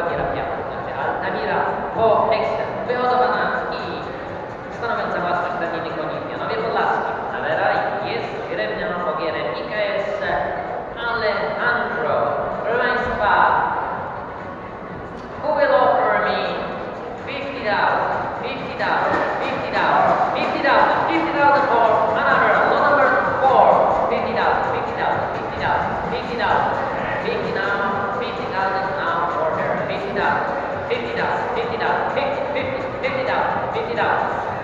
Ogiera Piata, znaczy Altamira po ekstrem. Wyhodowana i stanowiąca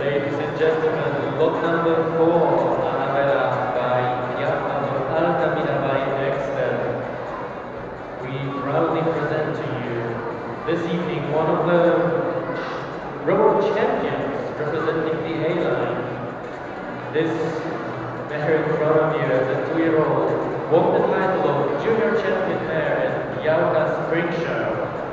Ladies and gentlemen, lot number four, Anabella by Giacomo Altamira by Dexter. We proudly present to you this evening one of the road champions representing the A-line. This mare in front of you, the two-year-old, won the title of junior champion mare at Yauka Spring Show.